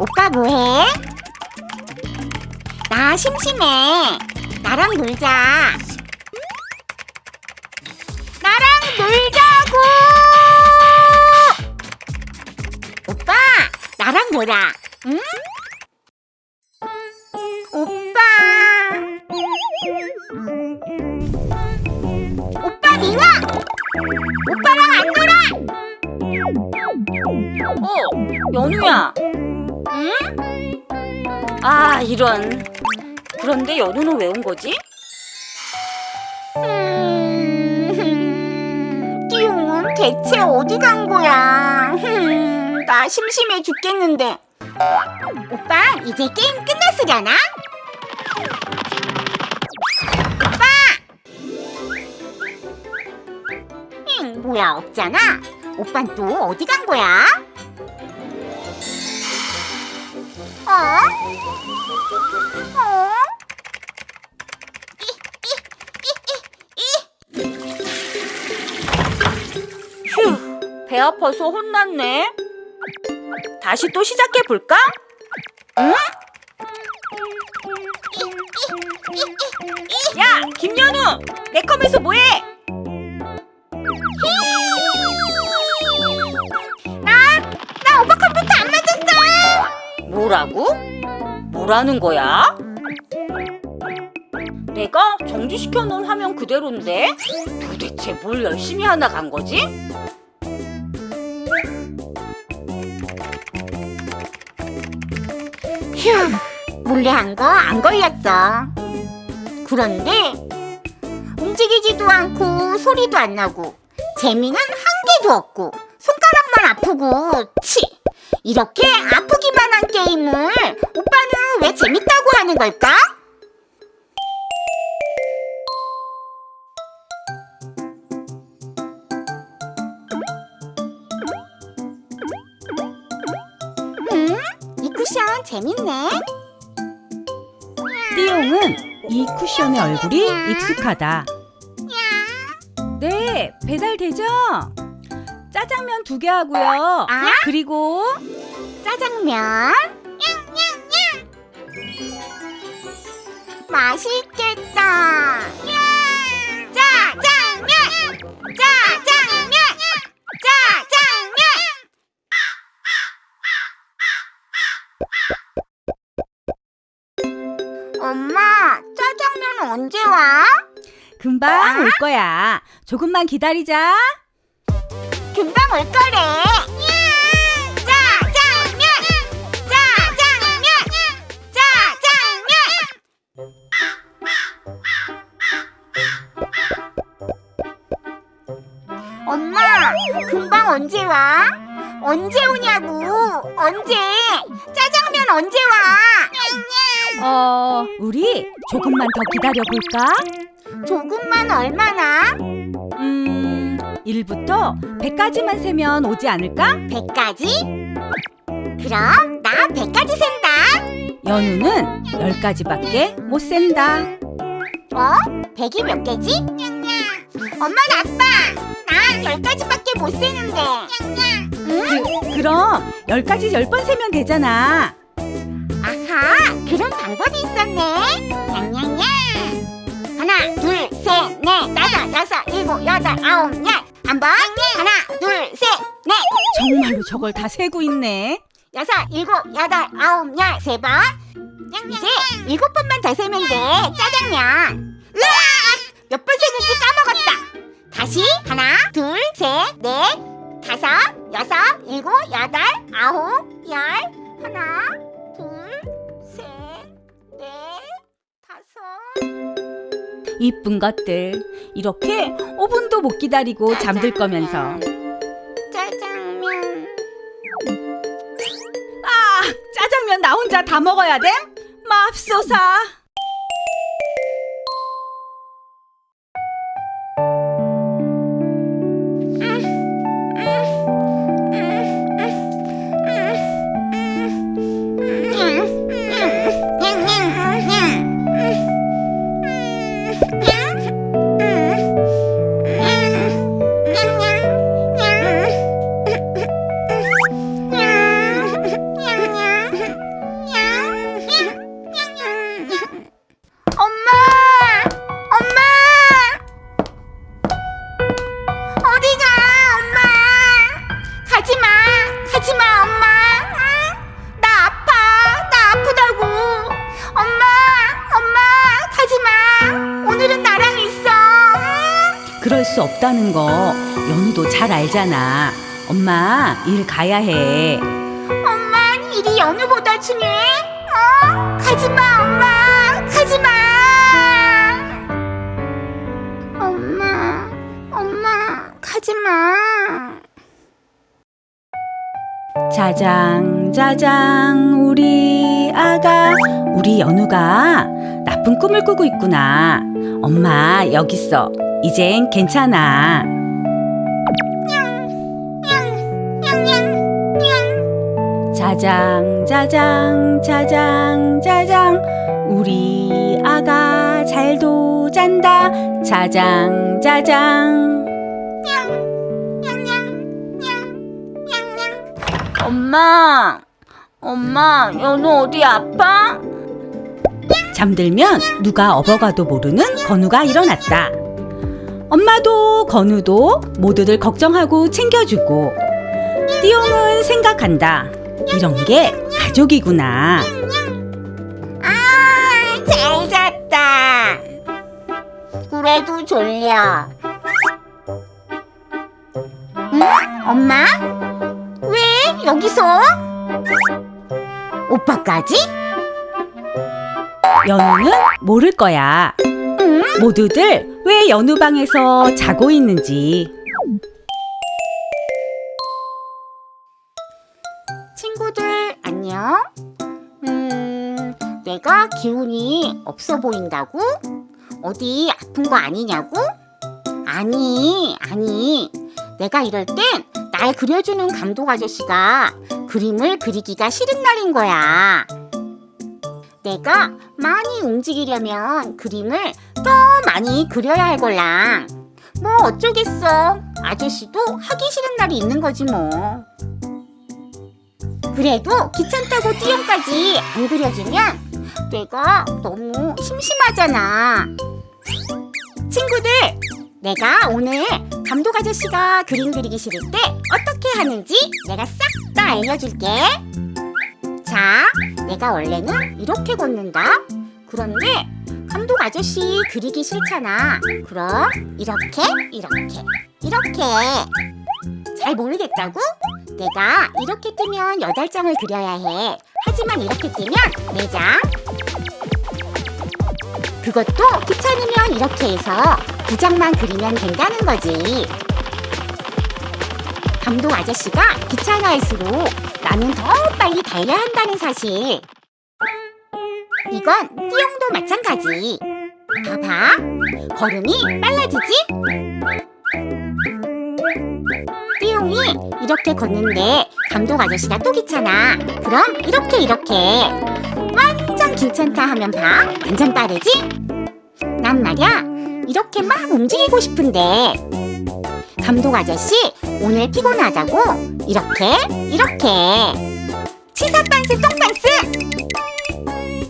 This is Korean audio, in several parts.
오빠 뭐해? 나 심심해. 나랑 놀자. 나랑 놀자고! 오빠, 나랑 놀아. 응? 오빠. 오빠 미워! 오빠랑 안 놀아! 어, 연우야. 응? 아, 이런. 그런데 연우는 왜 온 거지? 음, 띠용은 대체 어디 간 거야? 흠, 나 심심해 죽겠는데. 오빠, 이제 게임 끝났으려나? 오빠! 응, 뭐야, 없잖아. 오빤 또 어디 간 거야? 어? 어? 휴, 배 아파서 혼났네. 다시 또 시작해 볼까? 응? 야, 김연우, 내 컴에서 뭐해? 뭐라고? 뭐라는 거야? 내가 정지시켜 놓은 화면 그대로인데 도대체 뭘 열심히 하나 간 거지? 휴, 몰래 한 거 안 걸렸어. 그런데 움직이지도 않고 소리도 안 나고 재미는 한 개도 없고 손가락만 아프고 치 이렇게 아프기만 한 게임을 오빠는 왜 재밌다고 하는 걸까? 음, 이 쿠션 재밌네. 띠용은 이 쿠션의 얼굴이 익숙하다. 네, 배달되죠? 짜장면 두 개 하고요. 아? 그리고 짜장면. 맛있겠다. 짜장면. 짜장면. 짜장면. 엄마, 짜장면 언제 와? 금방 올 거야. 조금만 기다리자. 금방 올 거래. 짜장면. 짜장면. 짜장면. 엄마, 금방 언제 와? 언제 오냐고? 언제? 짜장면 언제 와? 어, 우리 조금만 더 기다려 볼까? 조금만 얼마나? 음, 1부터 100까지만 세면 오지 않을까? 100까지? 그럼 나 100까지 센다. 연우는 10까지밖에 못 센다. 어? 100이 몇 개지? 엄마 아빠 나 10가지밖에 못 세는데 응? 그럼 10까지 10번 세면 되잖아. 아하 그런 방법이 있었네 냥냥냥 하나 둘 셋 넷 다섯 여섯 일곱 여덟 아홉 열 한 번 하나 둘 셋 넷. 정말로 저걸 다 세고 있네. 여섯 일곱 여덟 아홉 열 세 번. 이제 일곱 번만 더 세면 돼. 짜장면. 으악! 몇번 세는지 까먹었다. 다시 하나 둘 셋 넷. 다섯 여섯 일곱 여덟 아홉 열. 하나 이쁜 것들. 이렇게 5분도 못 기다리고 잠들 거면서. 짜장면 아, 짜장면 나 혼자 다 먹어야 돼? 맙소사. 가지마 엄마 응? 나 아파 나 아프다고 엄마 엄마 가지마 오늘은 나랑 있어 응? 그럴 수 없다는 거 연우도 잘 알잖아. 엄마 일 가야 해. 엄만 일이 연우보다 중요해 짜장 짜장 우리 아가 우리 연우가 나쁜 꿈을 꾸고 있구나. 엄마 여기 있어. 이젠 괜찮아. 짜장 짜장 짜장 짜장 우리 아가 잘도 잔다. 짜장 짜장 엄마, 엄마, 연우 어디 아파? 잠들면 누가 업어가도 모르는 건우가 일어났다. 엄마도 건우도 모두들 걱정하고 챙겨주고 띠용은 생각한다. 이런 게 가족이구나. 아, 잘 잤다. 그래도 졸려. 응? 엄마? 왜 여기서? 오빠까지? 연우는 모를 거야. 응? 모두들 왜 연우 방에서 자고 있는지. 친구들 안녕. 음, 내가 기운이 없어 보인다고? 어디 아픈 거 아니냐고? 아니, 아니. 내가 이럴 땐 날 그려주는 감독 아저씨가 그림을 그리기가 싫은 날인 거야. 내가 많이 움직이려면 그림을 더 많이 그려야 할 걸랑. 뭐 어쩌겠어. 아저씨도 하기 싫은 날이 있는 거지 뭐. 그래도 귀찮다고 띠용까지 안 그려주면 내가 너무 심심하잖아. 내가 오늘 감독 아저씨가 그림 그리기 싫을 때 어떻게 하는지 내가 싹 다 알려줄게. 자, 내가 원래는 이렇게 걷는다. 그런데 감독 아저씨 그리기 싫잖아. 그럼 이렇게, 이렇게, 이렇게. 잘 모르겠다고? 내가 이렇게 뜨면 여덟 장을 그려야 해. 하지만 이렇게 뜨면 네 장. 그것도 귀찮으면 이렇게 해서 두 장만 그리면 된다는 거지. 감독 아저씨가 귀찮아할수록 나는 더 빨리 달려야 한다는 사실. 이건 띠용도 마찬가지. 봐봐. 걸음이 빨라지지? 띠용이 이렇게 걷는데 감독 아저씨가 또 귀찮아. 그럼 이렇게 이렇게 완전 귀찮다 하면 봐. 완전 빠르지? 난 말이야 이렇게 막 움직이고 싶은데 감독 아저씨 오늘 피곤하다고 이렇게 이렇게 치사 빤스 똥빤스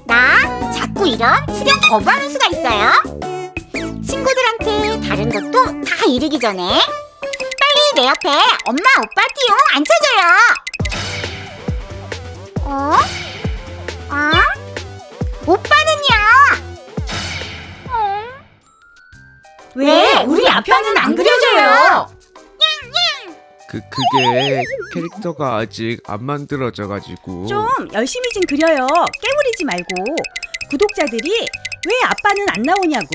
나 자꾸 이런 수련 거부하는 수가 있어요. 친구들한테 다른 것도 다 이르기 전에 빨리 내 옆에 엄마 오빠 띠용 앉혀줘요. 어? 아? 오빠는 왜 우리 아빠는 안 그려져요? 그 그게 캐릭터가 아직 안 만들어져 가지고 좀 열심히 좀 그려요. 깨부리지 말고. 구독자들이 왜 아빠는 안 나오냐고.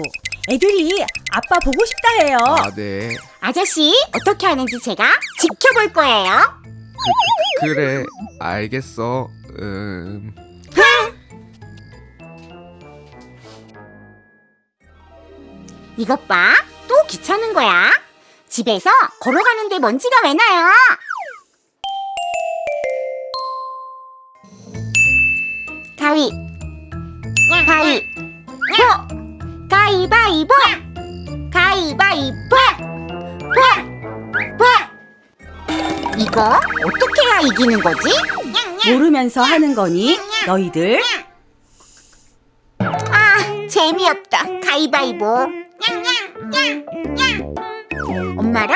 애들이 아빠 보고 싶다 해요. 아, 네. 아저씨 어떻게 하는지 제가 지켜볼 거예요. 그, 그래. 알겠어. 음. 이것 봐. 또 귀찮은 거야. 집에서 걸어가는데 먼지가 왜 나요? 가위. 가위. 보. 가위바위보. 가위바위보. 보. 보. 이거 어떻게 해야 이기는 거지? 모르면서 하는 거니? 너희들? 아, 재미없다. 가위바위보. 엄마랑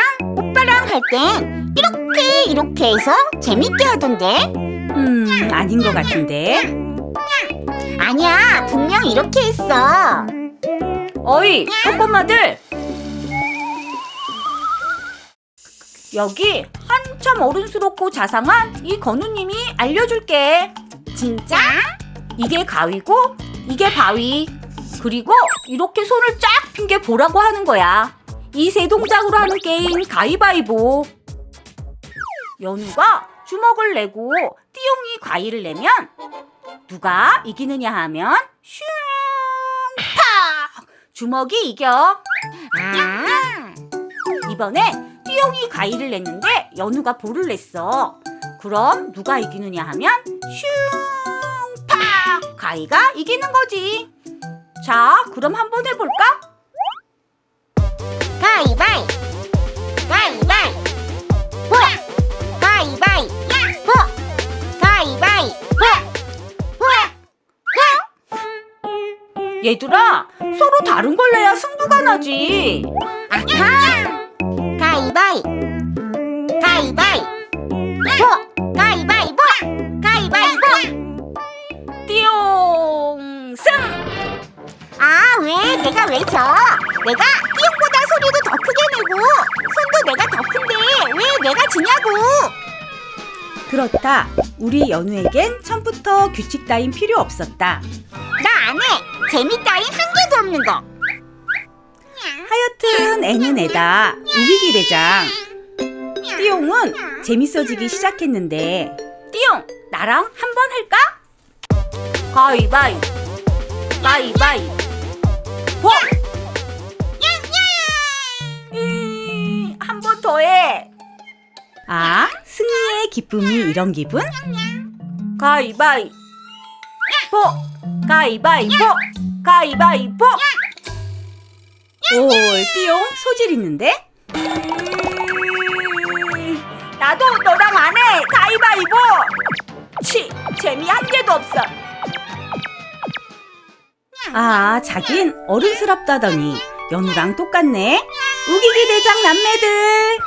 할 땐 이렇게 이렇게 해서 재밌게 하던데 음, 아닌 것 같은데. 아니야 분명 이렇게 했어 어이, 꼬꼬마들! 여기 한참 어른스럽고 자상한 이 건우님이 알려줄게. 진짜? 이게 가위고, 이게 바위. 그리고 이렇게 손을 쫙 핀 게 보라고 하는 거야. 이 세 동작으로 하는 게임 가위바위보. 연우가 주먹을 내고 띠용이 과일을 내면 누가 이기느냐 하면 슝! 팍! 주먹이 이겨. 아 이번에 띠용이 가위를 냈는데 연우가 볼을 냈어. 그럼 누가 이기느냐 하면 슝! 팍! 가위가 이기는 거지. 자, 그럼 한번 해볼까? 가위바위. 가위바위. 보 가위바위. 보 가위바위. 보 얘들아, 서로 다른 걸 내야 승부가 나지. 아하. 가위바위. 가위바위. 보 내가 왜 져? 내가 띠용보다 소리도 더 크게 내고 손도 내가 더 큰데 왜 내가 지냐고 그렇다. 우리 연우에겐 처음부터 규칙 따윈 필요 없었다. 나 안해 재미 따윈 한 개도 없는 거 하여튼 애는 애다. 우기기 대장. 띠용은 재밌어지기 시작했는데 띠용, 나랑 한 번 할까? 가위바위, 가위바위, 보! 한번 더 해. 아 승리의 기쁨이 이런 기분? 가위바위, 보! 가위바위보! 가위바위보! 오 띠용 소질 있는데? 나도 너랑 아 자긴 어른스럽다더니 연우랑 똑같네. 우기기 대장 남매들.